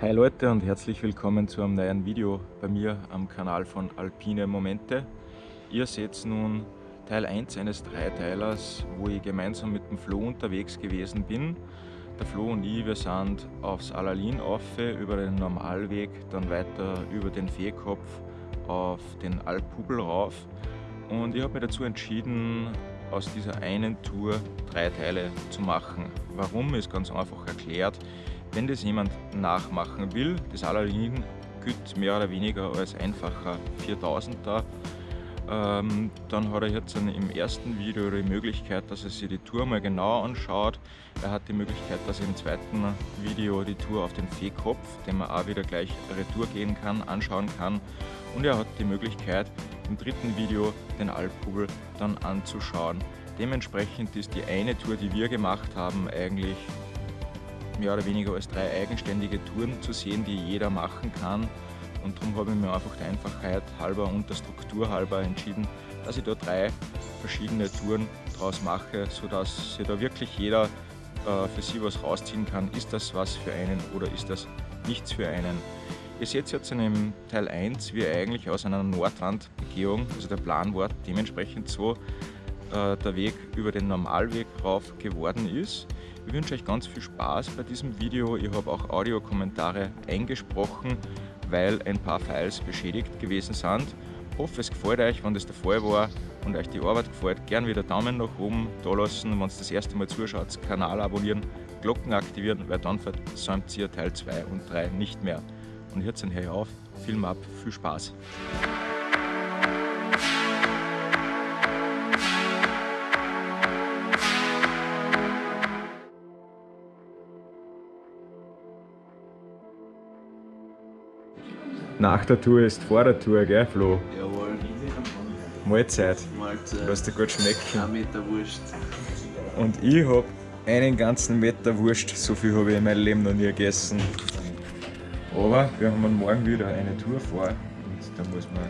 Hi Leute und herzlich willkommen zu einem neuen Video bei mir am Kanal von Alpine Momente. Ihr seht nun Teil 1 eines Dreiteilers, wo ich gemeinsam mit dem Flo unterwegs gewesen bin. Der Flo und ich, wir sind aufs Alalin auf, über den Normalweg, dann weiter über den Feekopf auf den Alphubel rauf. Und ich habe mich dazu entschieden, aus dieser einen Tour drei Teile zu machen. Warum ist ganz einfach erklärt. Wenn das jemand nachmachen will, das Alalin gilt mehr oder weniger als einfacher 4000er, ähm, dann hat er jetzt im ersten Video die Möglichkeit, dass er sich die Tour mal genau anschaut. Er hat die Möglichkeit, dass er im zweiten Video die Tour auf den Feekopf, den man auch wieder gleich retour gehen kann, anschauen kann. Und er hat die Möglichkeit, im dritten Video den Alphubel dann anzuschauen. Dementsprechend ist die eine Tour, die wir gemacht haben, eigentlich mehr oder weniger als drei eigenständige Touren zu sehen, die jeder machen kann. Und darum habe ich mir einfach der Einfachheit halber und der Struktur halber entschieden, dass ich da drei verschiedene Touren draus mache, sodass sich da wirklich jeder äh, für sich was rausziehen kann. Ist das was für einen oder ist das nichts für einen? Ihr seht jetzt in dem Teil 1, wie eigentlich aus einer Nordwandbegehung, also der Plan war dementsprechend so, äh, der Weg über den Normalweg rauf geworden ist. Ich wünsche euch ganz viel Spaß bei diesem Video. Ich habe auch Audiokommentare eingesprochen, weil ein paar Files beschädigt gewesen sind. Ich hoffe, es gefällt euch, wenn das der Fall war und euch die Arbeit gefällt. Gern wieder Daumen nach oben da lassen, wenn ihr das erste Mal zuschaut, Kanal abonnieren, Glocken aktivieren, weil dann versäumt ihr Teil 2 und 3 nicht mehr. Und jetzt höre ich auf, Film ab, viel Spaß! Nach der Tour ist vor der Tour, gell Flo? Jawohl. Mahlzeit. Mahlzeit. Lass dir gut schmecken. Ein Meter Wurst. Und ich hab einen ganzen Meter Wurst, so viel habe ich in meinem Leben noch nie gegessen. Aber wir haben morgen wieder eine Tour vor und da muss man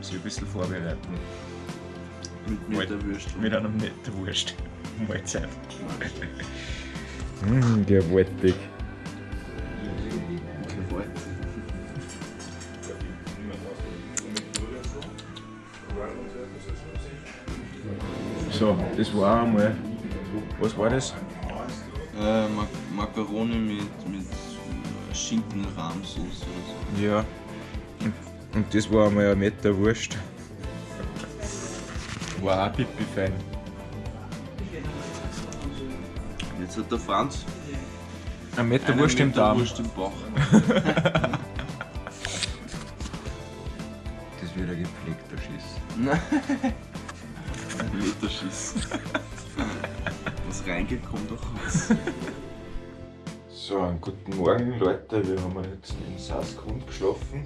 sich ein bisschen vorbereiten. Mit Meter Wurst. Mit einem Meter Wurst. Mahlzeit. Mmh, gewaltig. Das war einmal. Was war das? Äh, Mak Makaroni mit, mit Schinken-Rahmsauce oder Ja. Und, das war einmal ein Meter Wurst. War auch pipi fein. so. Jetzt hat der Franz Ein Meter einen Wurst im Meter Darm. Wurst im Bauch. Das wird ein gepflegter Schiss. Liter Schiss. Was reingeht, kommt auch raus. So, einen guten Morgen Leute, wir haben jetzt in Saasgrund geschlafen,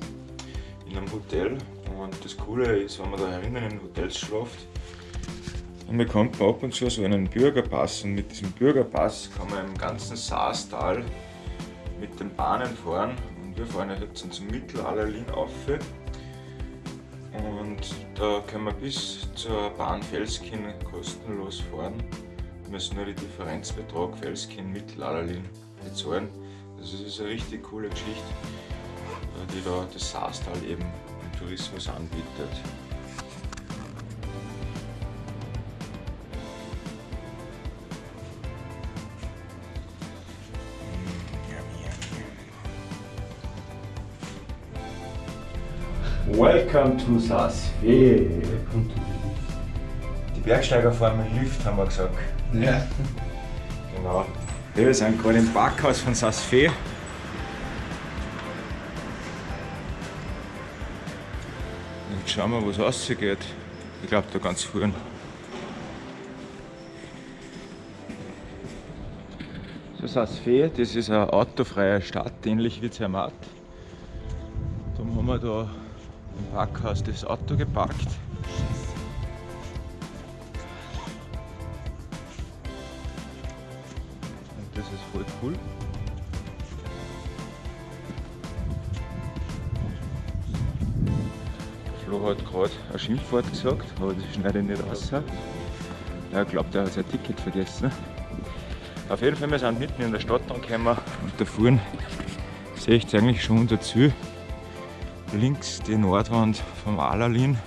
in einem Hotel. Und das Coole ist, wenn man da herinnen in Hotels schlaft, dann bekommt man ab und zu so einen Bürgerpass und mit diesem Bürgerpass kann man im ganzen Saastal mit den Bahnen fahren. Und wir fahren jetzt zum Mittelallerlin auf und da können wir bis zur Bahn Felskin kostenlos fahren. Wir müssen nur die Differenzbetrag Felskin-Mittelallerlin bezahlen. Also es ist eine richtig coole Geschichte, die da das Saastal eben im Tourismus anbietet. Welcome to Saasfee. Die Bergsteiger fahren mit Lift, haben wir gesagt. Ja. Genau. Wir sind gerade im Parkhaus von Saasfee. Jetzt schauen wir, was rausgeht. Ich glaube, da ganz vorne. So Saasfee, das ist eine autofreie Stadt, ähnlich wie Zermatt. Darum haben wir da im Parkhaus das Auto geparkt. Und das ist voll cool. Flo hat gerade ein Schimpfwort gesagt, aber das schneide ich nicht raus. Er glaubt, er hat sein Ticket vergessen. Auf jeden Fall, wir sind mitten in der Stadt angekommen und da vorne Seht ihr eigentlich schon dazu. Links die Nordwand vom Alalin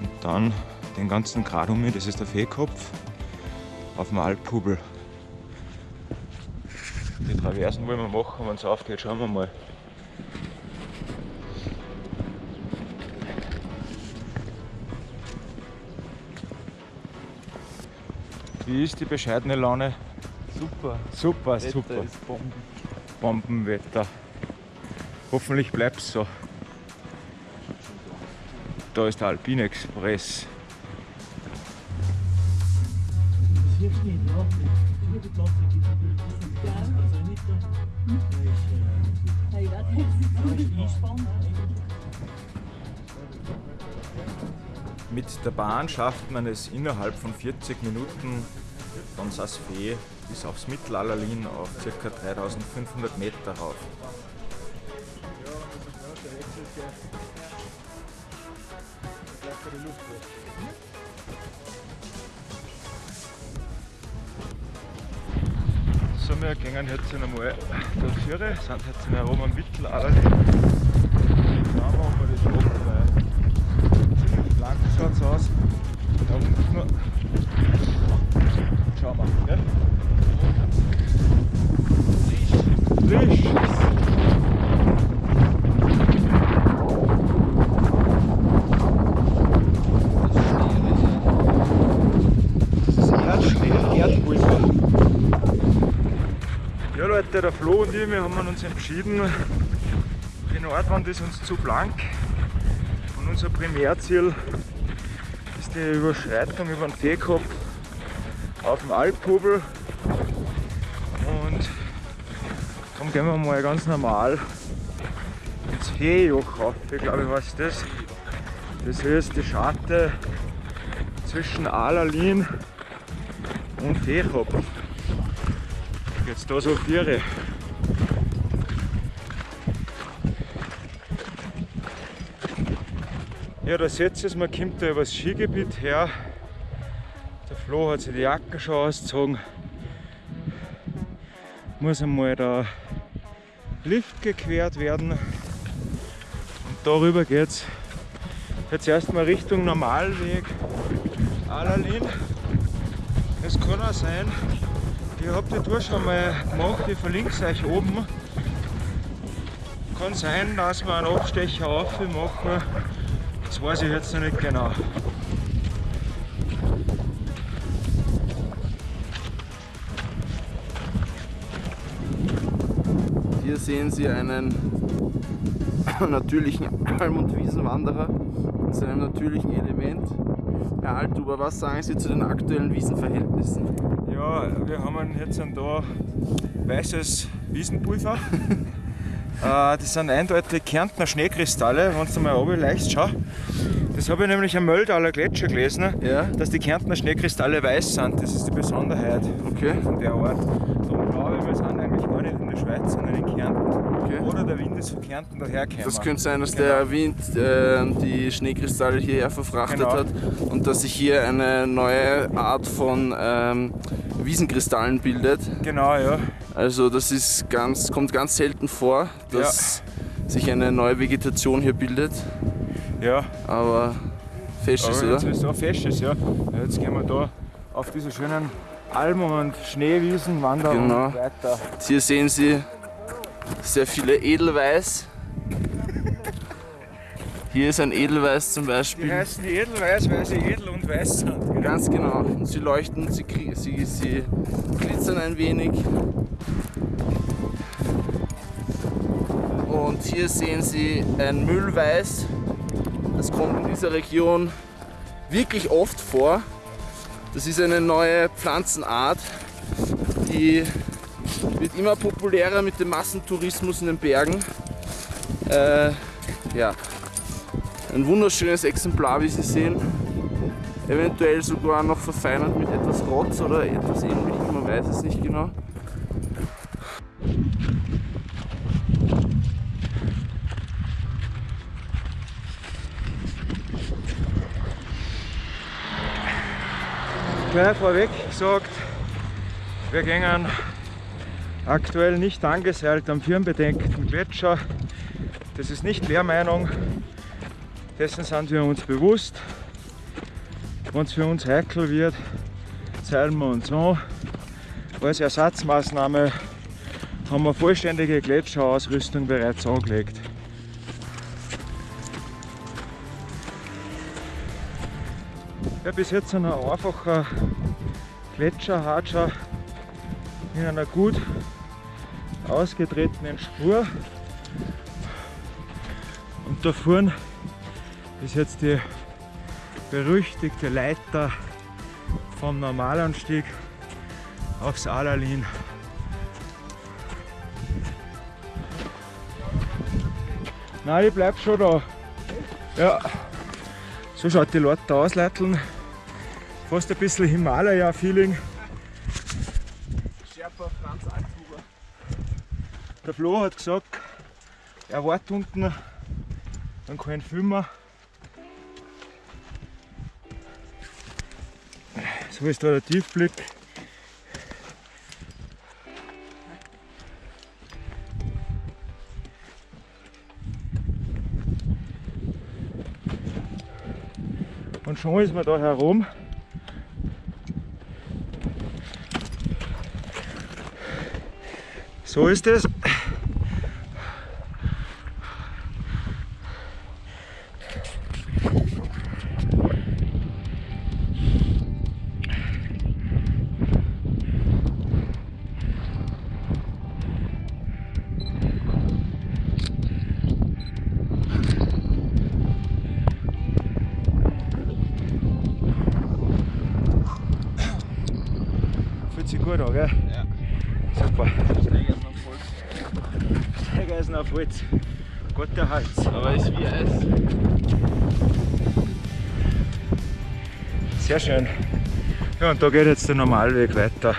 und dann den ganzen Grad um mich, das ist der Fehlkopf auf dem Alphubel. Die Traversen wollen wir machen, wenn es aufgeht, schauen wir mal. Wie ist die bescheidene Laune? Super. Super, Wetter super. ist Bomben. Bombenwetter. Hoffentlich bleibt es so. Da ist der Alpine Express. Mit der Bahn schafft man es innerhalb von 40 Minuten von Saas-Fee bis aufs Mittelallerlin auf ca. 3500 Meter rauf. So, wir gehen jetzt einmal durch Führer, sind jetzt herum am Mittelallerlin. Schauen wir, ob wir das schaffen, weil ziemlich blank schaut es aus. Da unten schauen wir. Ja? Frisch. Das ist Erdschnee, Erdpulver. Ja Leute, der Flo und ich, wir haben uns entschieden, die Nordwand ist uns zu blank und unser Primärziel ist die Überschreitung über den Fehlkopf auf dem Alphubel und darum gehen wir mal ganz normal ins Feejoch rauf, ich glaube weiß das. Das ist die Scharte zwischen Alalin und Feekopf. Jetzt da so Viere. Ja, da seht ihr es, man kommt da über das Skigebiet her. Der Flo hat sich die Jacken schon ausgezogen. Muss einmal der Lift gequert werden. Und darüber geht's jetzt erstmal Richtung Normalweg Alalin. Es kann auch sein, ich habe die Tour schon mal gemacht, ich verlinke es euch oben. Kann sein, dass wir einen Abstecher auf machen. Das weiß ich jetzt noch nicht genau. Hier sehen Sie einen natürlichen Alm- und Wiesenwanderer in seinem natürlichen Element. Herr Althuber, was sagen Sie zu den aktuellen Wiesenverhältnissen? Ja, wir haben jetzt da weißes Wiesenpulver. Äh, das sind eindeutig Kärntner Schneekristalle, wenn du mal oben leicht schau. Das habe ich nämlich am Möldaler Gletscher gelesen, Ja. dass die Kärntner Schneekristalle weiß sind. Das ist die Besonderheit Okay. von der Art. Darum glaube ich, wir sind eigentlich gar nicht in der Schweiz, sondern in Kärnten. Okay. Oder der Wind ist von Kärnten dahergekommen. Das könnte sein, dass Genau. der Wind äh, die Schneekristalle hierher verfrachtet Genau. hat und dass sich hier eine neue Art von ähm, Wiesenkristallen bildet. Genau, ja. Also das ist ganz, kommt ganz selten vor, dass sich eine neue Vegetation hier bildet. ja. Aber fest ist, Aber jetzt oder? ist auch fest ist, ja. Jetzt gehen wir da auf diese schönen Almen und Schneewiesen wandern Genau. und weiter. Hier sehen Sie sehr viele Edelweiß. Hier ist ein Edelweiß zum Die Beispiel. heißen Edelweiß, weil sie edel und weiß sind. Ganz genau. Und sie leuchten, sie, sie, sie glitzern ein wenig. Und hier sehen Sie ein Müllweiß. Das kommt in dieser Region wirklich oft vor. Das ist eine neue Pflanzenart, die wird immer populärer mit dem Massentourismus in den Bergen. Äh, ja, ein wunderschönes Exemplar, wie Sie sehen eventuell sogar noch verfeinert mit etwas Rotz oder etwas ähnlichem, man weiß es nicht genau. Gleich vorweg gesagt, wir gehen aktuell nicht angeseilt am firmenbedenkten Gletscher. Das ist nicht Lehrmeinung, dessen sind wir uns bewusst. Wenn es für uns heikel wird, zeilen wir uns an. Als Ersatzmaßnahme haben wir vollständige Gletscherausrüstung bereits angelegt. Ja, bis jetzt ein einfacher Gletscherhatscher in einer gut ausgetretenen Spur. Und da vorne ist jetzt die berüchtigte Leiter vom Normalanstieg aufs Alalin. Nein, ich bleib schon da. Ja, so schaut die Leute aus, Leiteln. Fast ein bisschen Himalaya-Feeling. Der Flo hat gesagt, er wartet unten, dann kann ich filmen. So ist da der Tiefblick. Und schon ist man da herum. So ist es. Sehr schön. Ja, und da geht jetzt der Normalweg weiter.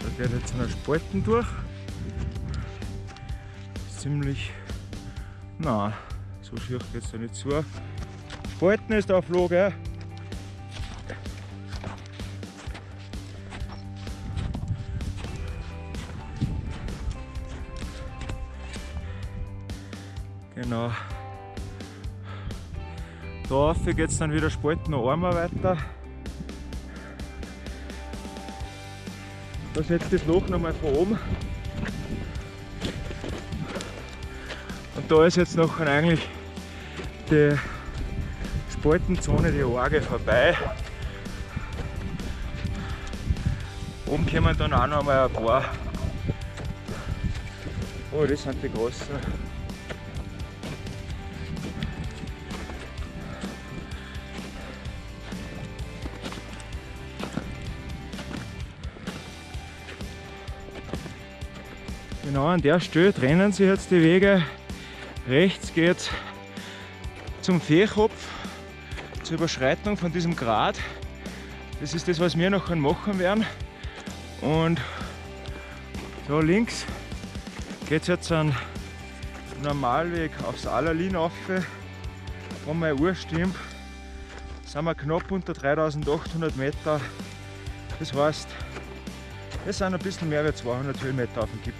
Da geht jetzt eine Spalten durch. Na, so schier geht es da nicht zu. Spalten ist auf Flo, gell? Genau. Da rauf geht es dann wieder Spalten noch einmal weiter. Da setzt das Loch nochmal von oben. Und da ist jetzt noch eigentlich die Spaltenzone, die Orge vorbei. Oben kommen dann auch noch mal ein paar. Oh, das sind die großen. Genau an der Stelle trennen sich jetzt die Wege. Rechts geht zum Fehlkopf, zur Überschreitung von diesem Grat. Das ist das, was wir noch machen werden. Und da links geht es jetzt einen Normalweg aufs Allerlin rauf. Wenn meine Uhr stimmt, sind wir knapp unter 3800 Meter. Das heißt, es sind ein bisschen mehr als 200 Höhenmeter auf dem Gipfel.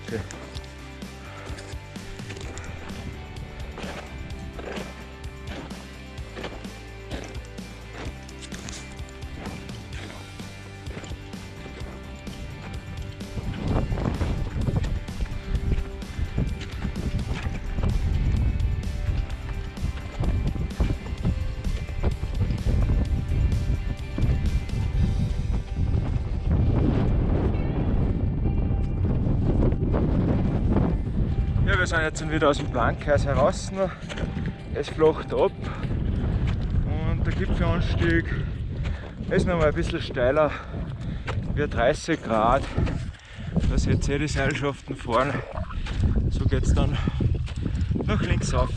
Wir sind jetzt wieder aus dem Blankhaus heraus. Es flacht ab und der Gipfelanstieg ist noch mal ein bisschen steiler, wie 30 Grad. Da seht ihr die Seilschaften fahren. So geht es dann nach links rauf.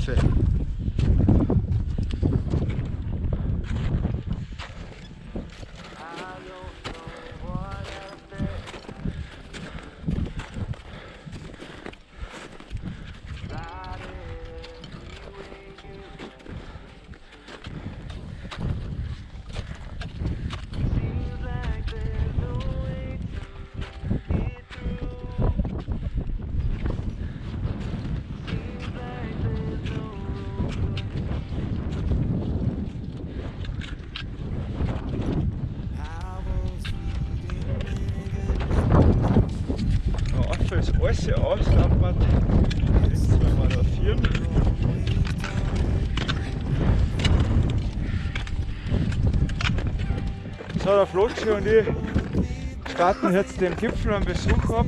Flotschi und ich starten jetzt den Gipfel am Besuch ab.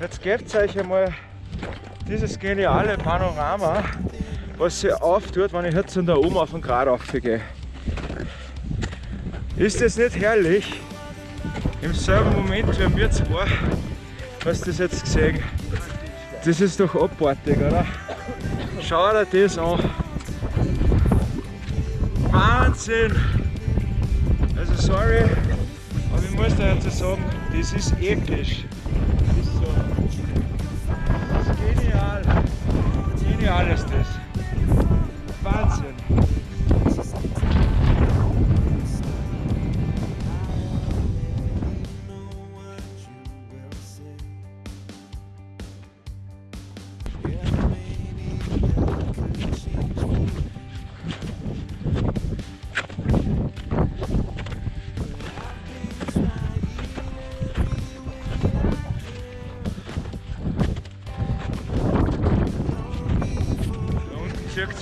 Jetzt gebt euch einmal dieses geniale Panorama, was sich auftut, wenn ich jetzt da oben auf den Grat aufgehe. Ist das nicht herrlich? Im selben Moment wie wir zwei, hast du das jetzt gesehen? Das ist doch abartig, oder? Schau dir das an. Wahnsinn! Also sorry, muss dir jetzt sagen, das ist episch. Das ist so. Das ist genial. Genial ist das.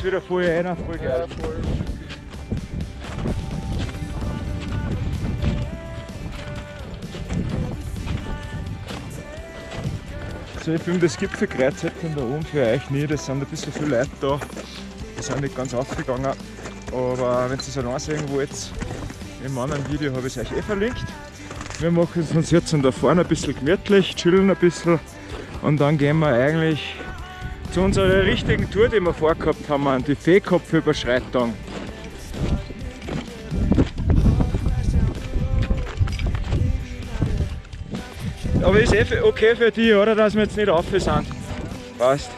Es wieder voll rein, voll geil. So, ich filme das Gipfelkreuz jetzt da oben für euch nicht. Es sind ein bisschen viele Leute da. Die sind nicht ganz aufgegangen. Aber wenn ihr es allein sehen wollt, im anderen Video habe ich es euch eh verlinkt. Wir machen es uns jetzt da vorne ein bisschen gemütlich, chillen ein bisschen und dann gehen wir eigentlich zu unserer richtigen Tour, die wir vorgehabt haben, die Fehlkopfüberschreitung. Aber ist eh okay für die, oder? Dass wir jetzt nicht auf sind. Passt.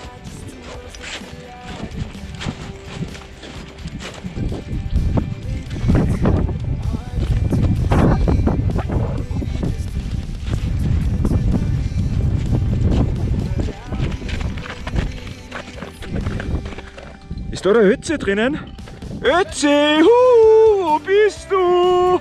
Ist da der Ötze drinnen? Ötze! Hu, wo bist du?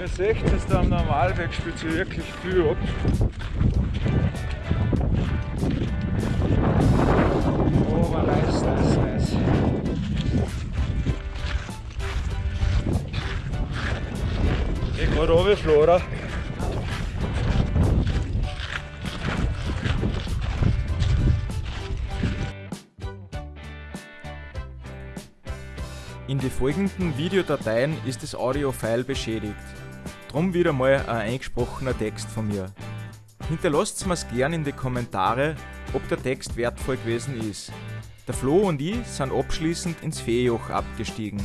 Ihr seht es, da am Normalweg spielt sich wirklich viel ab. War nice, nice, nice. Ich gerade runter, Flora. In den folgenden Videodateien ist das Audio-File beschädigt. Drum wieder mal ein eingesprochener Text von mir. Hinterlasst mir's gern in die Kommentare, ob der Text wertvoll gewesen ist. Der Flo und ich sind abschließend ins Feenjoch abgestiegen.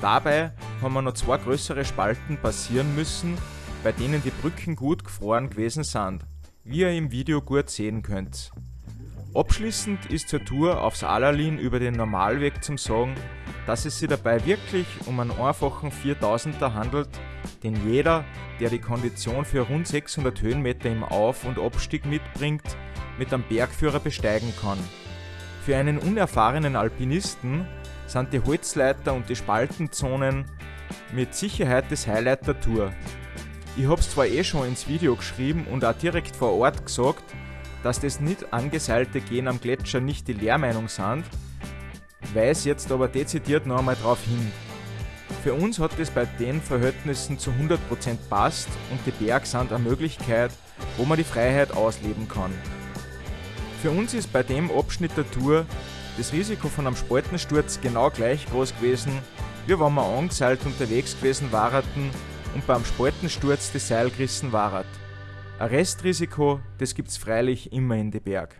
Dabei haben wir noch zwei größere Spalten passieren müssen, bei denen die Brücken gut gefroren gewesen sind, wie ihr im Video gut sehen könnt. Abschließend ist zur Tour aufs Alalin über den Normalweg zum Sagen, dass es sich dabei wirklich um einen einfachen 4000er handelt, den jeder, der die Kondition für rund 600 Höhenmeter im Auf- und Abstieg mitbringt, mit einem Bergführer besteigen kann. Für einen unerfahrenen Alpinisten sind die Holzleiter und die Spaltenzonen mit Sicherheit das Highlight der Tour. Ich hab's zwar eh schon ins Video geschrieben und auch direkt vor Ort gesagt, dass das nicht angeseilte Gehen am Gletscher nicht die Lehrmeinung sind, weise jetzt aber dezidiert noch einmal darauf hin. Für uns hat es bei den Verhältnissen zu 100% passt und die Berg sind eine Möglichkeit, wo man die Freiheit ausleben kann. Für uns ist bei dem Abschnitt der Tour das Risiko von einem Spaltensturz genau gleich groß gewesen wie wenn wir angeseilt unterwegs gewesen waren und beim Spaltensturz das Seil gerissen war. Ein Restrisiko, das gibt's freilich immer in die Berg.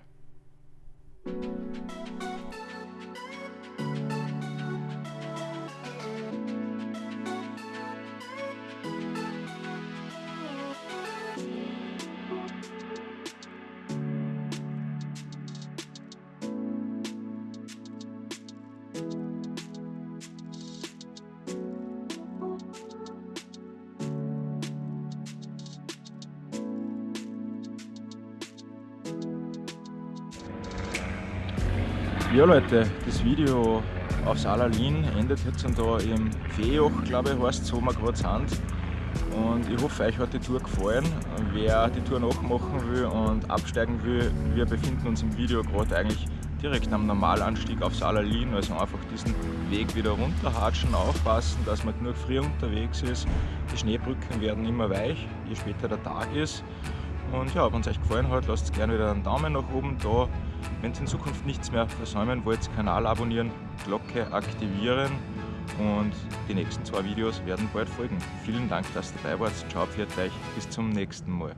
Ja Leute, das Video auf Salalin endet jetzt da im Feejoch, glaube ich, heißt wo wir gerade sind. Und ich hoffe, euch hat die Tour gefallen. Wer die Tour nachmachen will und absteigen will, wir befinden uns im Video gerade eigentlich direkt am Normalanstieg auf Salalin, also einfach diesen Weg wieder runterhatschen, aufpassen, dass man genug früh unterwegs ist. Die Schneebrücken werden immer weich, je später der Tag ist. Und ja, wenn es euch gefallen hat, lasst gerne wieder einen Daumen nach oben da. Wenn ihr in Zukunft nichts mehr versäumen wollt, Kanal abonnieren, Glocke aktivieren und die nächsten zwei Videos werden bald folgen. Vielen Dank, dass ihr dabei wart. Ciao, pfiat euch, bis zum nächsten Mal.